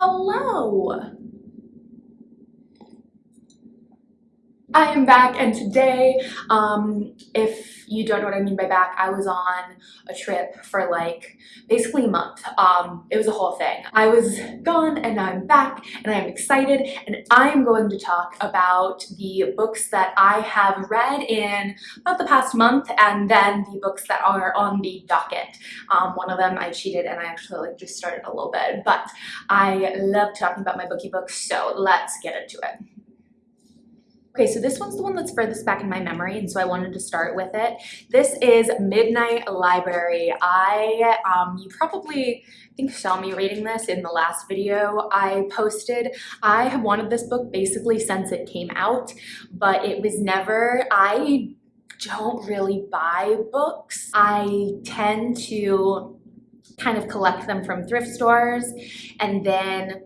Hello! I am back and today, um, if you don't know what I mean by back, I was on a trip for like basically a month. Um, it was a whole thing. I was gone and now I'm back and I'm excited and I am going to talk about the books that I have read in about the past month and then the books that are on the docket. Um, one of them I cheated and I actually like just started a little bit, but I love talking about my bookie books, so let's get into it. Okay, so this one's the one that's furthest back in my memory, and so I wanted to start with it. This is Midnight Library. I, um, you probably I think saw me reading this in the last video I posted. I have wanted this book basically since it came out, but it was never, I don't really buy books. I tend to kind of collect them from thrift stores and then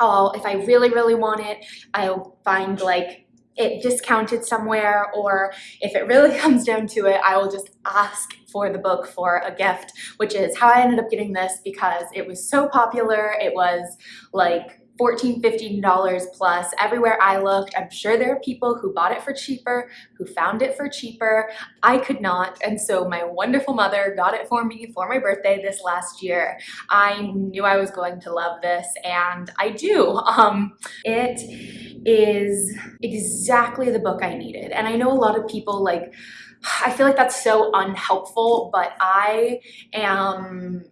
I'll, if I really, really want it, I'll find like it discounted somewhere or if it really comes down to it, I will just ask for the book for a gift, which is how I ended up getting this because it was so popular. It was like 14 $15 plus everywhere I looked. I'm sure there are people who bought it for cheaper, who found it for cheaper. I could not. And so my wonderful mother got it for me for my birthday this last year. I knew I was going to love this and I do. Um, it is exactly the book I needed. And I know a lot of people like, I feel like that's so unhelpful, but I am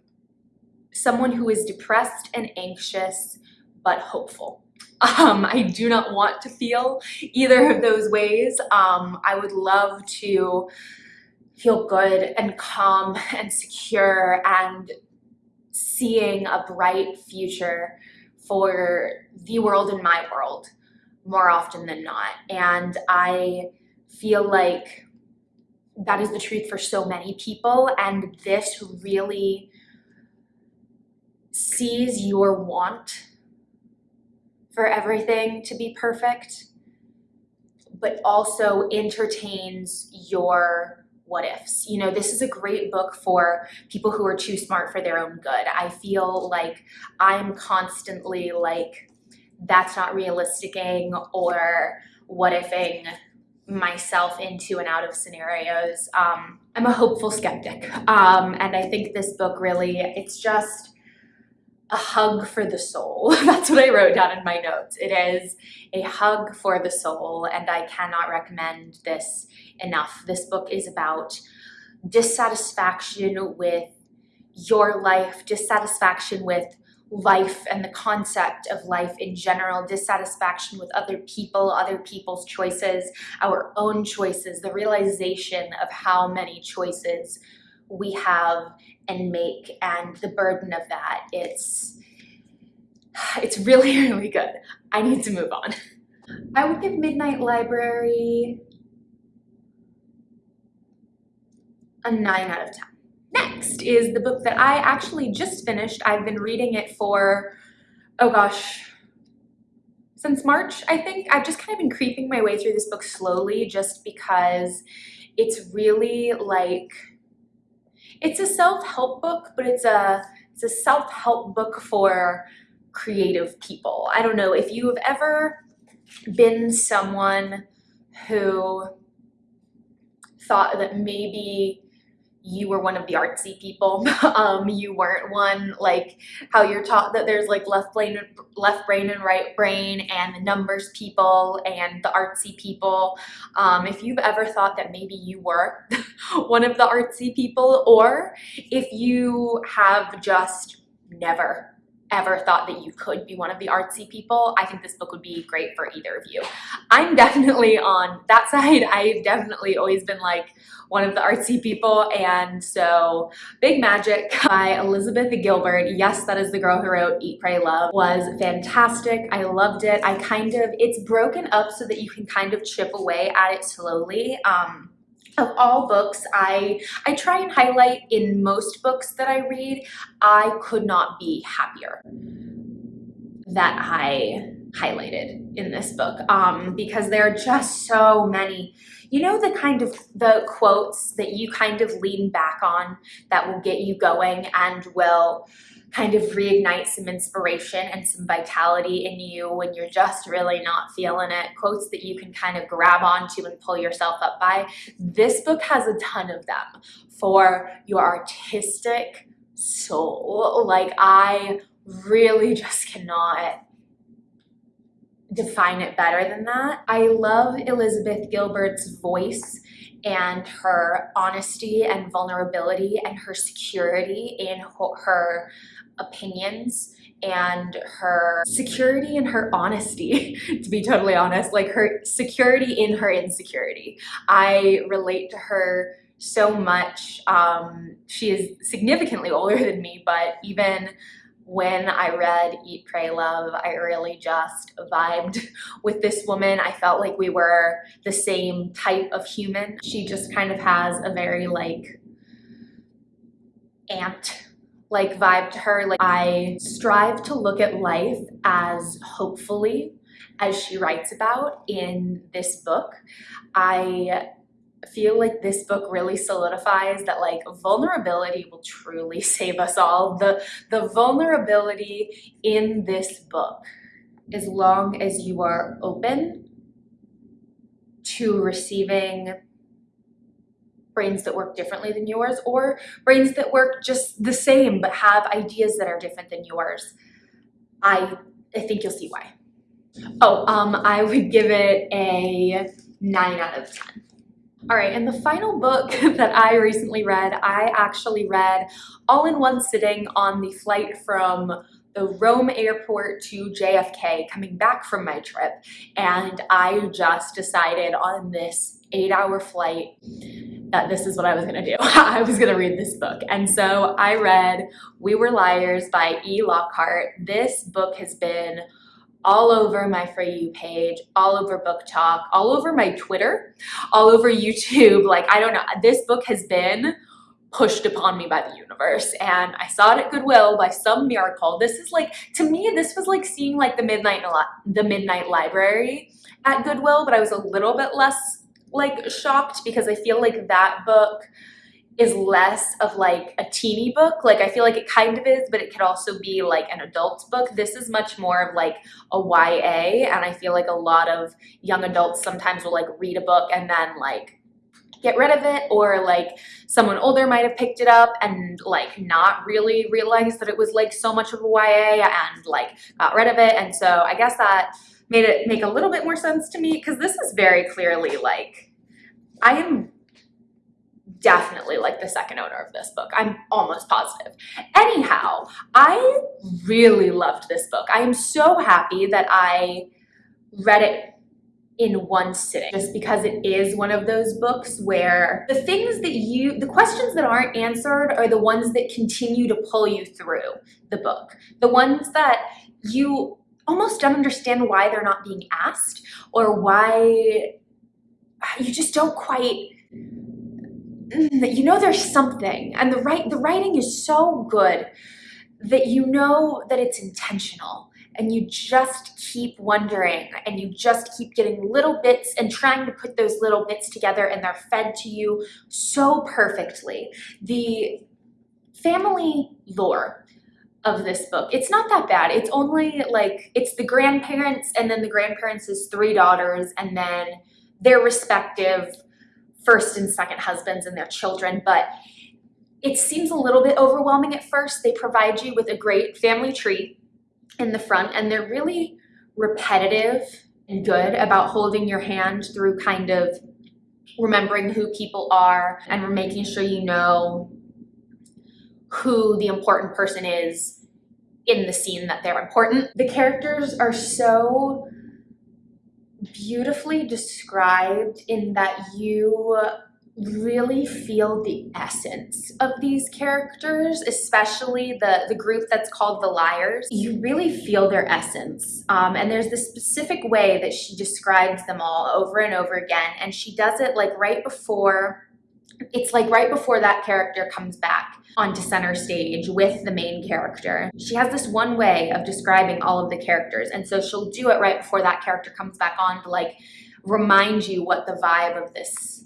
someone who is depressed and anxious but hopeful. Um, I do not want to feel either of those ways. Um, I would love to feel good and calm and secure and seeing a bright future for the world and my world more often than not. And I feel like that is the truth for so many people. And this really sees your want for everything to be perfect, but also entertains your what ifs. You know, this is a great book for people who are too smart for their own good. I feel like I'm constantly like, that's not realisticing or what ifing myself into and out of scenarios. Um, I'm a hopeful skeptic. Um, and I think this book really, it's just, a hug for the soul. That's what I wrote down in my notes. It is a hug for the soul and I cannot recommend this enough. This book is about dissatisfaction with your life, dissatisfaction with life and the concept of life in general, dissatisfaction with other people, other people's choices, our own choices, the realization of how many choices we have and make and the burden of that it's it's really really good. I need to move on. I would give midnight library a 9 out of 10 next is the book that i actually just finished. I've been reading it for oh gosh since march i think. I've just kind of been creeping my way through this book slowly just because it's really like it's a self-help book, but it's a, it's a self-help book for creative people. I don't know if you have ever been someone who thought that maybe you were one of the artsy people. um, you weren't one like how you're taught that there's like left brain, left brain and right brain and the numbers people and the artsy people. Um, if you've ever thought that maybe you were one of the artsy people or if you have just never ever thought that you could be one of the artsy people, I think this book would be great for either of you. I'm definitely on that side. I've definitely always been like one of the artsy people and so Big Magic by Elizabeth Gilbert, yes that is the girl who wrote Eat, Pray, Love, was fantastic. I loved it. I kind of, it's broken up so that you can kind of chip away at it slowly. Um, of all books I I try and highlight in most books that I read I could not be happier that I highlighted in this book um, because there are just so many. You know the kind of the quotes that you kind of lean back on that will get you going and will kind of reignite some inspiration and some vitality in you when you're just really not feeling it, quotes that you can kind of grab onto and pull yourself up by. This book has a ton of them for your artistic soul. Like I really just cannot define it better than that. I love Elizabeth Gilbert's voice and her honesty and vulnerability and her security in her opinions and her security and her honesty, to be totally honest, like her security in her insecurity. I relate to her so much. Um, she is significantly older than me, but even when I read Eat, Pray, Love, I really just vibed with this woman. I felt like we were the same type of human. She just kind of has a very like aunt like vibe to her. Like I strive to look at life as hopefully as she writes about in this book. I feel like this book really solidifies that like vulnerability will truly save us all. The, the vulnerability in this book, as long as you are open to receiving brains that work differently than yours or brains that work just the same but have ideas that are different than yours. I, I think you'll see why. Oh, um, I would give it a 9 out of 10. All right, and the final book that I recently read, I actually read all in one sitting on the flight from the Rome airport to JFK coming back from my trip. And I just decided on this eight hour flight that this is what I was gonna do. I was gonna read this book. And so I read We Were Liars by E. Lockhart. This book has been all over my For You page, all over BookTok, all over my Twitter, all over YouTube. Like, I don't know, this book has been pushed upon me by the universe and I saw it at Goodwill by some miracle. This is like, to me, this was like seeing like the Midnight, the Midnight Library at Goodwill, but I was a little bit less like shocked because I feel like that book is less of like a teeny book. Like I feel like it kind of is, but it could also be like an adult book. This is much more of like a YA and I feel like a lot of young adults sometimes will like read a book and then like get rid of it or like someone older might have picked it up and like not really realize that it was like so much of a YA and like got rid of it. And so I guess that made it make a little bit more sense to me because this is very clearly like I am definitely like the second owner of this book. I'm almost positive. Anyhow, I really loved this book. I am so happy that I read it in one sitting just because it is one of those books where the things that you the questions that aren't answered are the ones that continue to pull you through the book the ones that you almost don't understand why they're not being asked or why you just don't quite you know there's something and the right the writing is so good that you know that it's intentional and you just keep wondering and you just keep getting little bits and trying to put those little bits together and they're fed to you so perfectly. The family lore of this book, it's not that bad. It's only like, it's the grandparents and then the grandparents' three daughters and then their respective first and second husbands and their children, but it seems a little bit overwhelming at first. They provide you with a great family tree in the front and they're really repetitive and good about holding your hand through kind of remembering who people are and making sure you know who the important person is in the scene that they're important. The characters are so beautifully described in that you really feel the essence of these characters, especially the, the group that's called the Liars. You really feel their essence. Um, and there's this specific way that she describes them all over and over again. And she does it like right before, it's like right before that character comes back onto center stage with the main character. She has this one way of describing all of the characters. And so she'll do it right before that character comes back on to like remind you what the vibe of this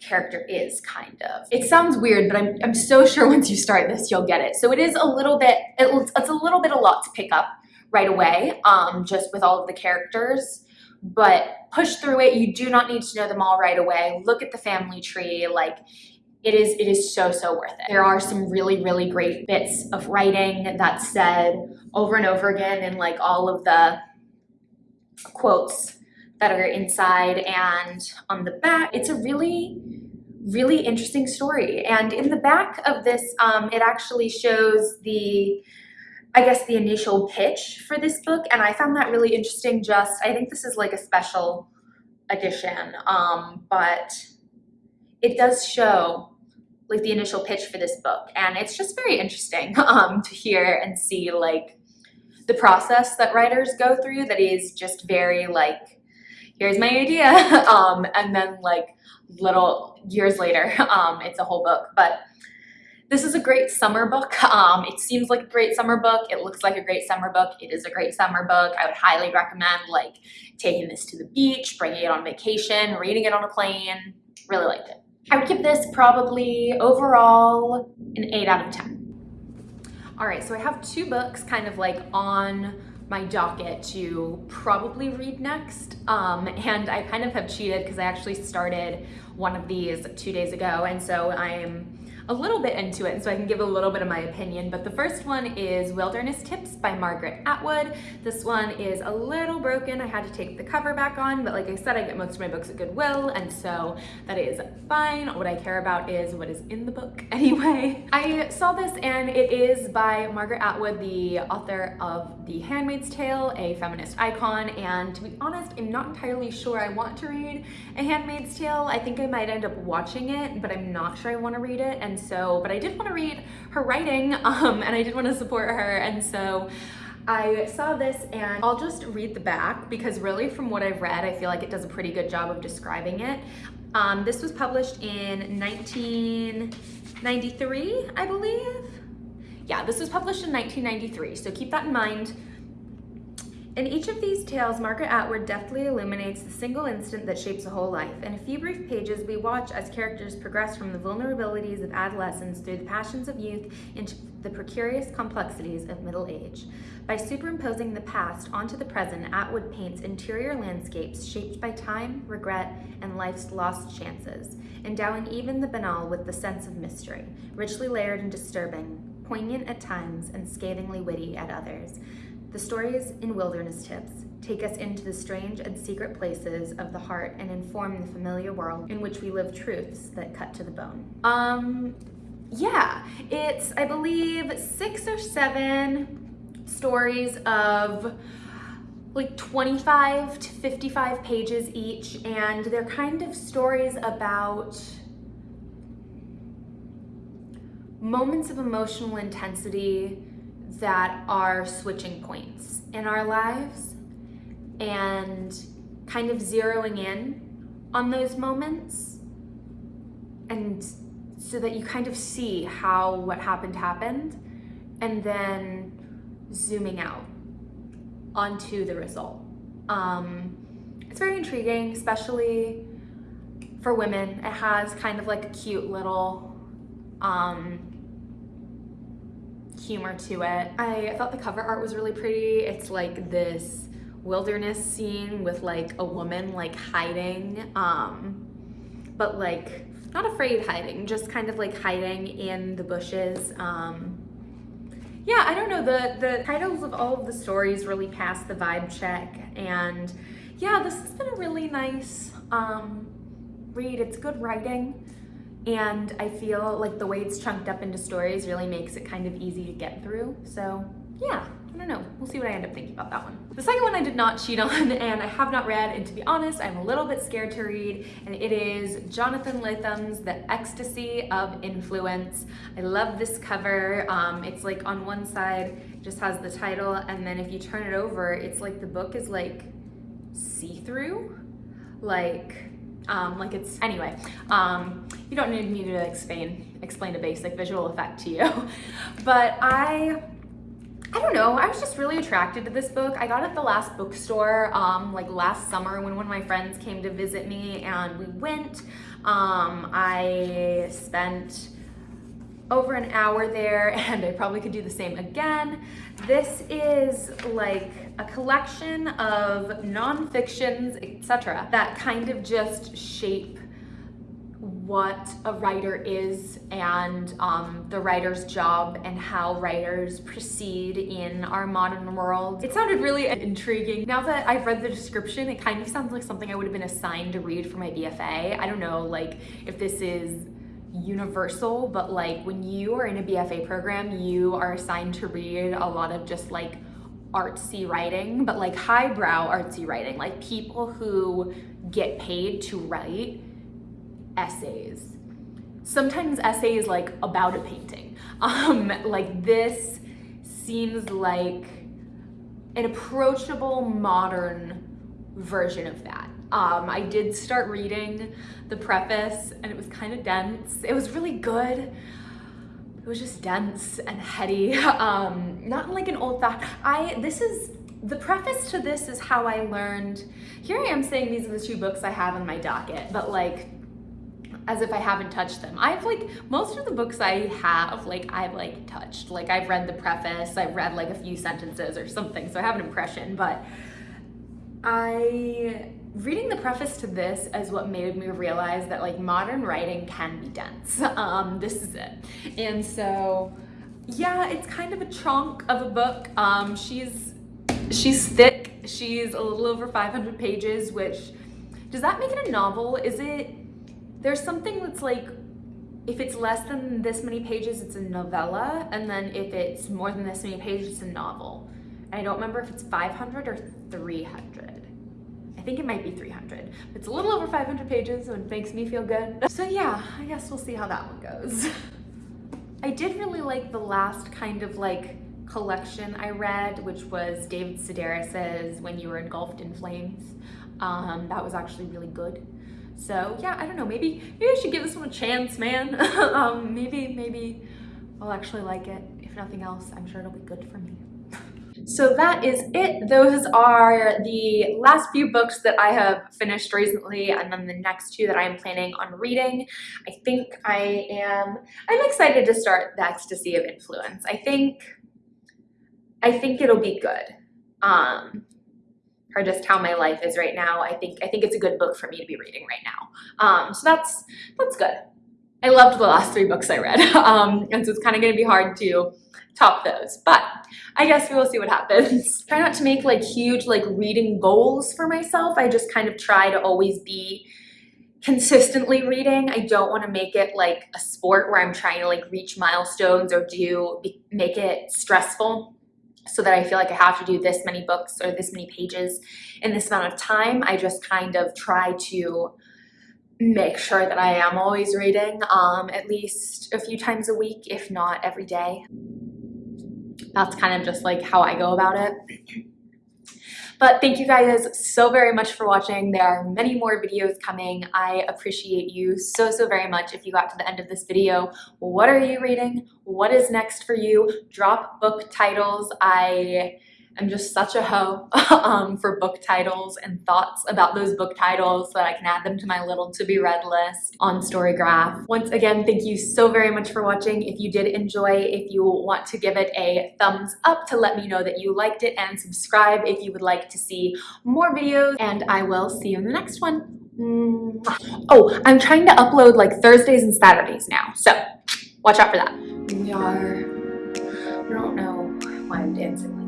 character is kind of. It sounds weird, but I'm, I'm so sure once you start this, you'll get it. So it is a little bit, it, it's a little bit a lot to pick up right away, um, just with all of the characters, but push through it. You do not need to know them all right away. Look at the family tree, like it is it is so so worth it there are some really really great bits of writing that's said over and over again in like all of the quotes that are inside and on the back it's a really really interesting story and in the back of this um, it actually shows the I guess the initial pitch for this book and I found that really interesting. Just I think this is like a special edition um, but it does show like the initial pitch for this book and it's just very interesting um, to hear and see like the process that writers go through that is just very like here's my idea um, and then like little years later um, it's a whole book. But this is a great summer book. Um, it seems like a great summer book. It looks like a great summer book. It is a great summer book. I would highly recommend like taking this to the beach, bringing it on vacation, reading it on a plane. Really liked it. I would give this probably overall an 8 out of 10. All right, so I have two books kind of like on my docket to probably read next. Um, and I kind of have cheated because I actually started one of these two days ago. And so I'm a little bit into it, so I can give a little bit of my opinion. But the first one is Wilderness Tips by Margaret Atwood. This one is a little broken. I had to take the cover back on, but like I said, I get most of my books at Goodwill, and so that is fine. What I care about is what is in the book anyway. I saw this and it is by Margaret Atwood, the author of The Handmaid's Tale, a feminist icon, and to be honest, I'm not entirely sure I want to read A Handmaid's Tale. I think I might end up watching it, but I'm not sure I want to read it, and so, but I did want to read her writing um, and I did want to support her. And so I saw this and I'll just read the back because really from what I've read, I feel like it does a pretty good job of describing it. Um, this was published in 1993, I believe. Yeah, this was published in 1993, so keep that in mind. In each of these tales, Margaret Atwood deftly illuminates the single instant that shapes a whole life. In a few brief pages, we watch as characters progress from the vulnerabilities of adolescence through the passions of youth into the precarious complexities of middle age. By superimposing the past onto the present, Atwood paints interior landscapes shaped by time, regret, and life's lost chances, endowing even the banal with the sense of mystery, richly layered and disturbing, poignant at times and scathingly witty at others. The stories in Wilderness Tips take us into the strange and secret places of the heart and inform the familiar world in which we live truths that cut to the bone. Um, yeah, it's, I believe, six or seven stories of like 25 to 55 pages each, and they're kind of stories about moments of emotional intensity that are switching points in our lives and kind of zeroing in on those moments and so that you kind of see how what happened happened and then zooming out onto the result. Um, it's very intriguing, especially for women. It has kind of like a cute little um, humor to it. I thought the cover art was really pretty. It's like this wilderness scene with like a woman like hiding, um, but like not afraid hiding, just kind of like hiding in the bushes. Um, yeah, I don't know, the, the titles of all of the stories really pass the vibe check and yeah, this has been a really nice um, read. It's good writing and I feel like the way it's chunked up into stories really makes it kind of easy to get through. So yeah, I don't know. We'll see what I end up thinking about that one. The second one I did not cheat on and I have not read, and to be honest, I'm a little bit scared to read, and it is Jonathan Lethem's The Ecstasy of Influence. I love this cover. Um, it's like on one side, just has the title, and then if you turn it over, it's like the book is like see-through. Like, um, like it's, anyway, um, you don't need me to explain, explain a basic visual effect to you. but I I don't know, I was just really attracted to this book. I got it at the last bookstore, um, like last summer when one of my friends came to visit me and we went. Um, I spent over an hour there and I probably could do the same again. This is like a collection of non-fictions, etc. that kind of just shape what a writer is and um, the writer's job and how writers proceed in our modern world. It sounded really intriguing. Now that I've read the description, it kind of sounds like something I would have been assigned to read for my BFA. I don't know like if this is universal, but like when you are in a BFA program, you are assigned to read a lot of just like artsy writing, but like highbrow artsy writing, like people who get paid to write essays. Sometimes essays like about a painting. Um, like this seems like an approachable modern version of that. Um, I did start reading the preface and it was kind of dense. It was really good. It was just dense and heady. Um, not like an old fact. I, this is, the preface to this is how I learned, here I am saying these are the two books I have in my docket, but like, as if I haven't touched them. I've like, most of the books I have, like I've like touched. Like I've read the preface, I've read like a few sentences or something, so I have an impression, but I reading the preface to this is what made me realize that like modern writing can be dense. Um, this is it. And so, yeah, it's kind of a chunk of a book. Um, she's, she's thick. She's a little over 500 pages, which, does that make it a novel? Is it, there's something that's like, if it's less than this many pages, it's a novella. And then if it's more than this many pages, it's a novel. And I don't remember if it's 500 or 300. I think it might be 300. It's a little over 500 pages, so it makes me feel good. So yeah, I guess we'll see how that one goes. I did really like the last kind of like collection I read, which was David Sedaris's When You Were Engulfed in Flames. Um, that was actually really good. So yeah, I don't know, maybe, maybe I should give this one a chance, man. um, maybe, maybe I'll actually like it. If nothing else, I'm sure it'll be good for me. So that is it. Those are the last few books that I have finished recently and then the next two that I am planning on reading. I think I am, I'm excited to start The Ecstasy of Influence. I think, I think it'll be good. Um, for just how my life is right now. I think I think it's a good book for me to be reading right now. Um, so that's that's good. I loved the last three books I read, um, and so it's kind of going to be hard to top those. But I guess we will see what happens. try not to make like huge like reading goals for myself. I just kind of try to always be consistently reading. I don't want to make it like a sport where I'm trying to like reach milestones or do make it stressful so that I feel like I have to do this many books or this many pages in this amount of time. I just kind of try to make sure that I am always reading um, at least a few times a week, if not every day that's kind of just like how I go about it. But thank you guys so very much for watching. There are many more videos coming. I appreciate you so, so very much if you got to the end of this video. What are you reading? What is next for you? Drop book titles. I I'm just such a hoe um, for book titles and thoughts about those book titles so that I can add them to my little to be read list on Storygraph. Once again, thank you so very much for watching. If you did enjoy, if you want to give it a thumbs up to let me know that you liked it and subscribe if you would like to see more videos and I will see you in the next one. Oh, I'm trying to upload like Thursdays and Saturdays now, so watch out for that. We are, I don't know why I'm dancing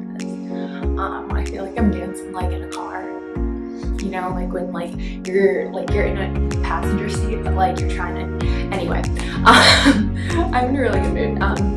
um, I feel like I'm dancing like in a car. You know, like when like you're like you're in a passenger seat, but like you're trying to. Anyway, um, I'm in a really good mood. Um,